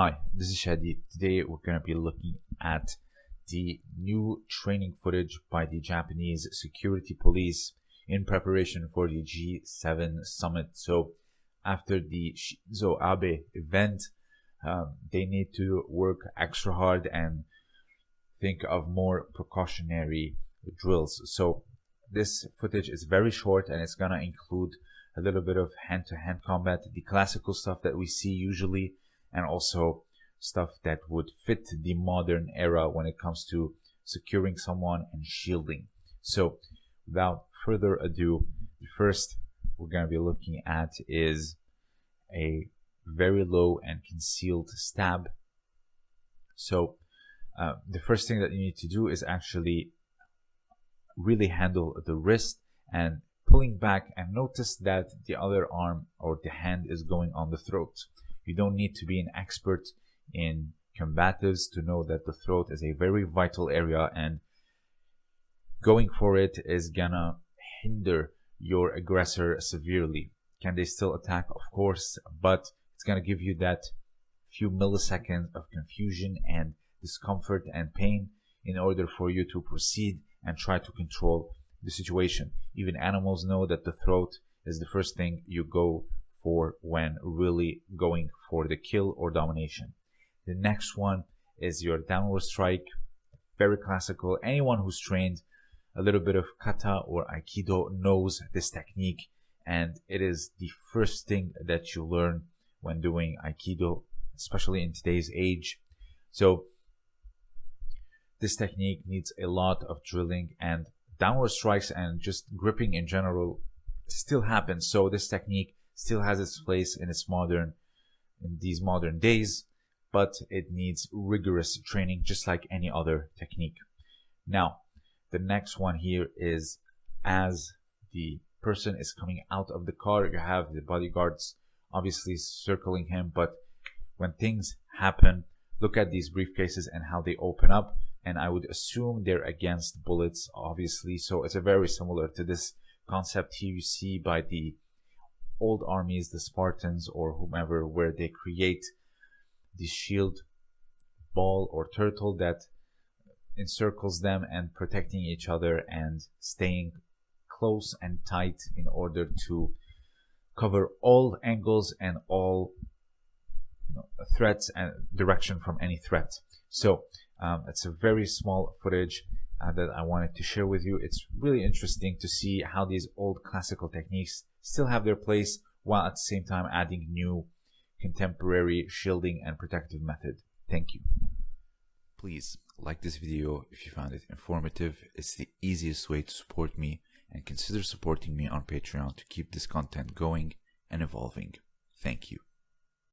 Hi, this is Shadi. Today we're going to be looking at the new training footage by the Japanese security police in preparation for the G7 summit. So after the Shinzo Abe event, um, they need to work extra hard and think of more precautionary drills. So this footage is very short and it's going to include a little bit of hand-to-hand -hand combat, the classical stuff that we see usually, and also stuff that would fit the modern era when it comes to securing someone and shielding. So without further ado, the first we're going to be looking at is a very low and concealed stab. So uh, the first thing that you need to do is actually really handle the wrist and pulling back and notice that the other arm or the hand is going on the throat. You don't need to be an expert in combatives to know that the throat is a very vital area and going for it is gonna hinder your aggressor severely. Can they still attack? Of course, but it's gonna give you that few milliseconds of confusion and discomfort and pain in order for you to proceed and try to control the situation. Even animals know that the throat is the first thing you go for when really going for the kill or domination. The next one is your downward strike. Very classical. Anyone who's trained a little bit of kata or aikido knows this technique and it is the first thing that you learn when doing aikido, especially in today's age. So this technique needs a lot of drilling and downward strikes and just gripping in general still happens. So this technique still has its place in its modern, in these modern days, but it needs rigorous training just like any other technique. Now, the next one here is as the person is coming out of the car, you have the bodyguards obviously circling him, but when things happen, look at these briefcases and how they open up and I would assume they're against bullets, obviously. So it's a very similar to this concept here you see by the old armies, the Spartans or whomever, where they create the shield ball or turtle that encircles them and protecting each other and staying close and tight in order to cover all angles and all you know, threats and direction from any threat. So um, it's a very small footage uh, that I wanted to share with you. It's really interesting to see how these old classical techniques still have their place while at the same time adding new contemporary shielding and protective method. Thank you. Please like this video if you found it informative. It's the easiest way to support me and consider supporting me on Patreon to keep this content going and evolving. Thank you.